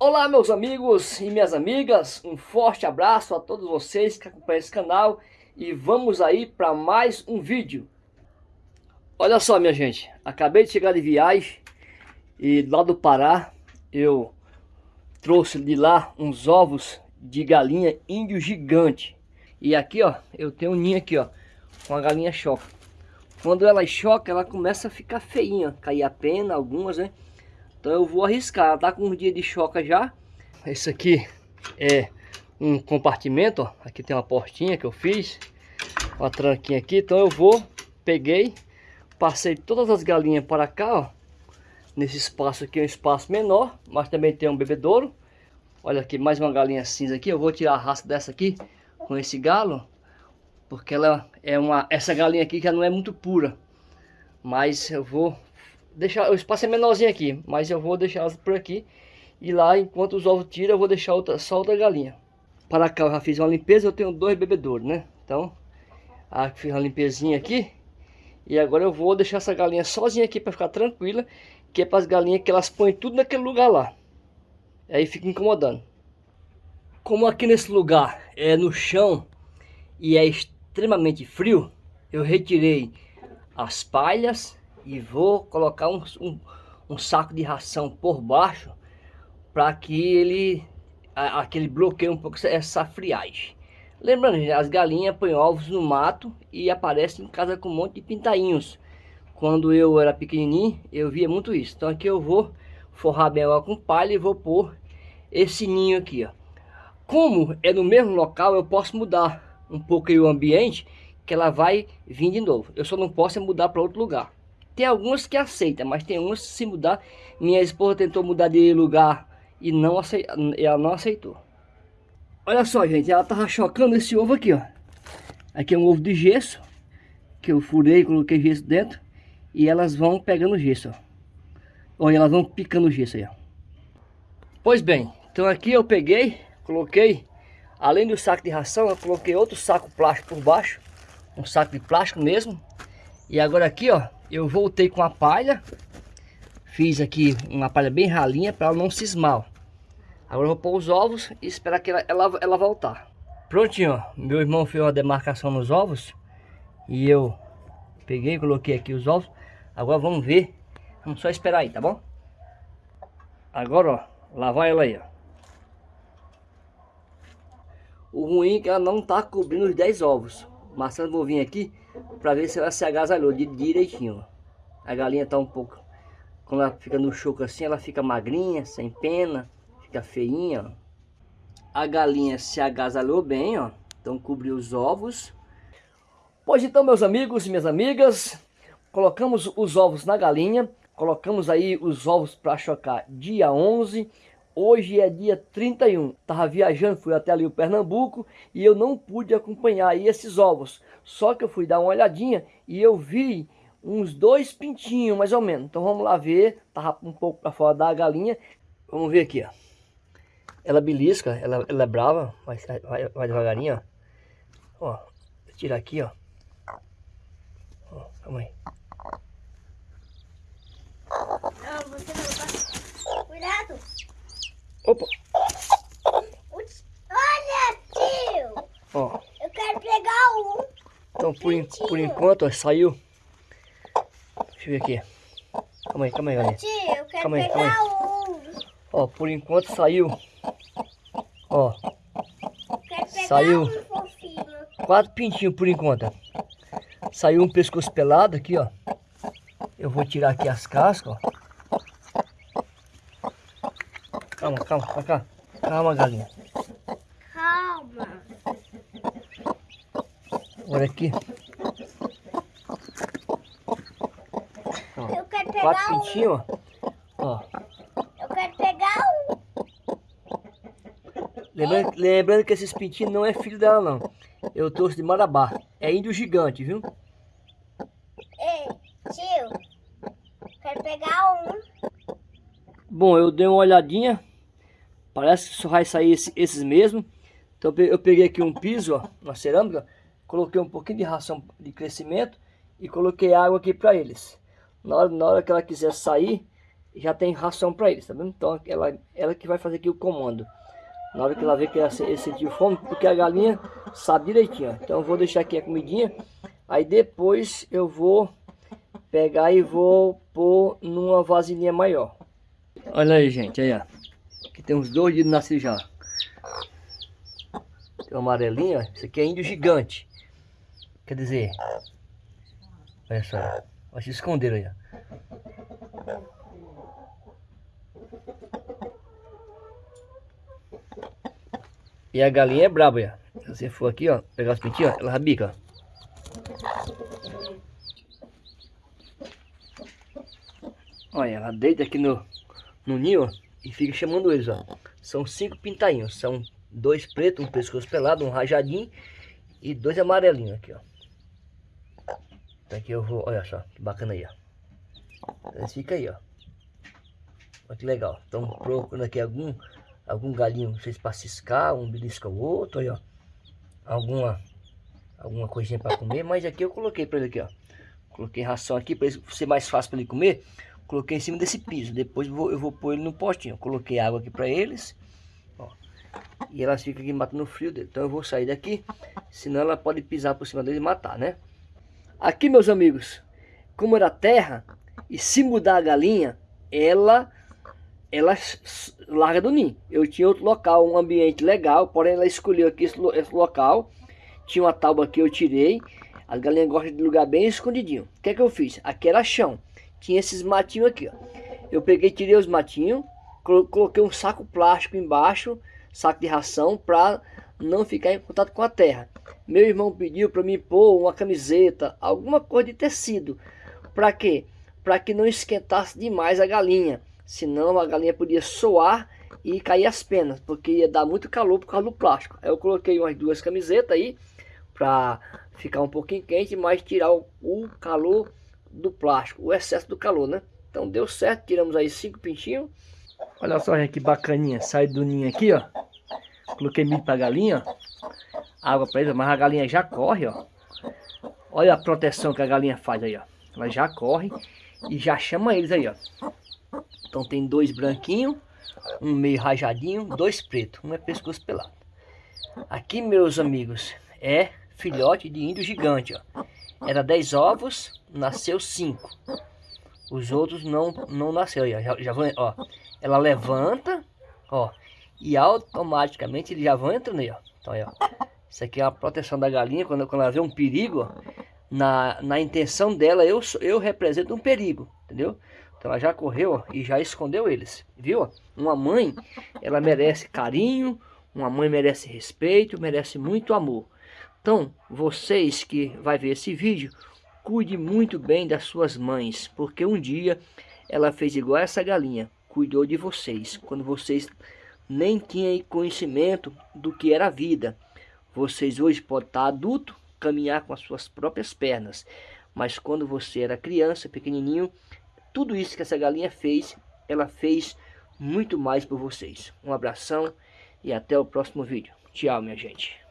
Olá meus amigos e minhas amigas, um forte abraço a todos vocês que acompanham esse canal e vamos aí para mais um vídeo. Olha só minha gente, acabei de chegar de viagem e lá do Pará eu trouxe de lá uns ovos de galinha índio gigante. E aqui ó, eu tenho um ninho aqui ó, com a galinha choca. Quando ela choca, ela começa a ficar feinha, cair a pena, algumas né. Então eu vou arriscar, tá com um dia de choca já. Esse aqui é um compartimento, ó. Aqui tem uma portinha que eu fiz. Uma tranquinha aqui, então eu vou, peguei, passei todas as galinhas para cá, ó. Nesse espaço aqui é um espaço menor, mas também tem um bebedouro. Olha aqui, mais uma galinha cinza aqui. Eu vou tirar a raça dessa aqui com esse galo. Porque ela é uma... Essa galinha aqui já não é muito pura. Mas eu vou deixar, o espaço é menorzinho aqui, mas eu vou deixar elas por aqui. E lá, enquanto os ovos tiram, eu vou deixar outra, só outra galinha. Para cá eu já fiz uma limpeza, eu tenho dois bebedouros, né? Então, ah, fiz uma limpezinha aqui. E agora eu vou deixar essa galinha sozinha aqui para ficar tranquila. Que é para as galinhas que elas põem tudo naquele lugar lá. Aí fica incomodando. Como aqui nesse lugar é no chão e é extremamente frio, eu retirei as palhas e vou colocar um, um, um saco de ração por baixo para que ele aquele bloqueie um pouco essa friagem. Lembrando, as galinhas põem ovos no mato e aparecem em casa com um monte de pintainhos. Quando eu era pequenininho, eu via muito isso. Então aqui eu vou forrar bem ela com palha e vou pôr esse ninho aqui, ó. Como é no mesmo local, eu posso mudar um pouco o ambiente, que ela vai vir de novo. Eu só não posso é mudar para outro lugar. Tem algumas que aceitam, mas tem umas que se mudar. Minha esposa tentou mudar de lugar e não aceitou, ela não aceitou. Olha só, gente, ela tava chocando esse ovo aqui, ó. Aqui é um ovo de gesso, que eu furei, coloquei gesso dentro. E elas vão pegando gesso, ó. Olha, elas vão picando gesso aí, ó. Pois bem, então aqui eu peguei, coloquei, além do saco de ração, eu coloquei outro saco plástico por baixo. Um saco de plástico mesmo. E agora aqui, ó, eu voltei com a palha. Fiz aqui uma palha bem ralinha para ela não cismar. Agora eu vou pôr os ovos e esperar que ela, ela, ela voltar. Prontinho, ó. Meu irmão fez uma demarcação nos ovos. E eu peguei e coloquei aqui os ovos. Agora vamos ver. Vamos só esperar aí, tá bom? Agora, ó. Lá vai ela aí, ó. O ruim é que ela não tá cobrindo os 10 ovos. Marcelo, vou vir aqui para ver se ela se agasalhou direitinho. A galinha tá um pouco... Quando ela fica no choco assim, ela fica magrinha, sem pena, fica feinha. A galinha se agasalhou bem, ó. Então cobriu os ovos. Pois então, meus amigos e minhas amigas, colocamos os ovos na galinha, colocamos aí os ovos para chocar dia 11, Hoje é dia 31, estava viajando, fui até ali o Pernambuco e eu não pude acompanhar aí esses ovos. Só que eu fui dar uma olhadinha e eu vi uns dois pintinhos mais ou menos. Então vamos lá ver, tava um pouco para fora da galinha. Vamos ver aqui, ó. Ela belisca, ela, ela é brava, mas vai, vai devagarinho, ó. Ó, tirar aqui, ó. Ó, calma aí. Não, você não vai... Cuidado! Opa! Olha, tio! Ó. Eu quero pegar um. Então, por, por enquanto, ó, saiu. Deixa eu ver aqui. Calma aí, calma aí, olha. Tio, eu quero calma aí, pegar calma aí. um. Ó, por enquanto saiu. Ó. Saiu. Um quatro pintinhos por enquanto. Saiu um pescoço pelado aqui, ó. Eu vou tirar aqui as cascas, ó. Calma, calma, pra cá. Calma, galinha. Calma. Olha aqui. Ó, Eu quero pegar Quatro um. pintinhos, ó. Eu quero pegar um. Lembrando, lembrando que esses pintinhos não é filho dela, não. Eu trouxe de Marabá. É índio gigante, viu? Ei, tio. Quero pegar um. Bom, eu dei uma olhadinha. Parece que só vai sair esse, esses mesmo. Então eu peguei aqui um piso, ó, uma cerâmica, coloquei um pouquinho de ração de crescimento e coloquei água aqui para eles. Na hora, na hora que ela quiser sair, já tem ração para eles, tá vendo? Então ela, ela que vai fazer aqui o comando. Na hora que ela vê que ela sentiu fome, porque a galinha sabe direitinho. Então eu vou deixar aqui a comidinha. Aí depois eu vou pegar e vou pôr numa vasilhinha maior. Olha aí, gente, aí ó. Aqui tem uns dois dias nascidos já. Tem um amarelinho, ó. Esse aqui é índio gigante. Quer dizer, olha só, vai se esconder aí, ó. E a galinha é braba, ó. Se você for aqui, ó, pegar os pintinhos, ó, ela rabica, ó. Olha, ela deita aqui no, no ninho ó, e fica chamando eles, ó. São cinco pintainhos, são dois pretos, um pescoço pelado, um rajadinho e dois amarelinhos aqui, ó. Então aqui eu vou, olha só, que bacana aí, ó. Eles ficam aí, ó. Olha que legal. Estão procurando aqui algum, algum galinho, sei se ciscar, um belisca o outro, aí, ó. Alguma, alguma coisinha para comer, mas aqui eu coloquei para ele aqui, ó. Coloquei ração aqui para ser mais fácil para ele comer. Coloquei em cima desse piso. Depois eu vou, eu vou pôr ele no postinho. Coloquei água aqui para eles. Ó. E elas ficam aqui matando o frio dele. Então eu vou sair daqui. Senão ela pode pisar por cima dele e matar, né? Aqui, meus amigos. Como era terra. E se mudar a galinha. Ela... Ela larga do ninho. Eu tinha outro local, um ambiente legal. Porém ela escolheu aqui esse, local. Tinha uma tábua que eu tirei. As galinhas gostam de lugar bem escondidinho. O que é que eu fiz? Aqui era chão tinha esses matinhos aqui, ó. Eu peguei, tirei os matinhos, coloquei um saco plástico embaixo, saco de ração, para não ficar em contato com a terra. Meu irmão pediu para mim pôr uma camiseta, alguma coisa de tecido. Para quê? Para que não esquentasse demais a galinha. Senão a galinha podia soar e cair as penas, porque ia dar muito calor por causa do plástico. Aí eu coloquei umas duas camisetas aí, para ficar um pouquinho quente, mas tirar o, o calor do plástico, o excesso do calor, né? Então deu certo, tiramos aí cinco pintinhos. Olha só, gente, que bacaninha. Sai do ninho aqui, ó. Coloquei milho pra galinha, ó. Água pra eles, mas a galinha já corre, ó. Olha a proteção que a galinha faz aí, ó. Ela já corre e já chama eles aí, ó. Então tem dois branquinhos, um meio rajadinho, dois pretos. Um é pescoço pelado. Aqui, meus amigos, é filhote de índio gigante, ó. Era 10 ovos, nasceu 5. Os outros não, não nasceu. Já, já vão, ó. Ela levanta, ó. E automaticamente eles já vão entrando aí, ó. Então aí, ó. Isso aqui é a proteção da galinha. Quando, quando ela vê um perigo, ó, na, na intenção dela, eu, eu represento um perigo, entendeu? Então ela já correu ó, e já escondeu eles, viu? Uma mãe, ela merece carinho, uma mãe merece respeito, merece muito amor. Então, vocês que vai ver esse vídeo, cuide muito bem das suas mães, porque um dia ela fez igual essa galinha, cuidou de vocês, quando vocês nem tinham conhecimento do que era a vida. Vocês hoje podem estar adulto, caminhar com as suas próprias pernas, mas quando você era criança, pequenininho, tudo isso que essa galinha fez, ela fez muito mais por vocês. Um abração e até o próximo vídeo. Tchau, minha gente.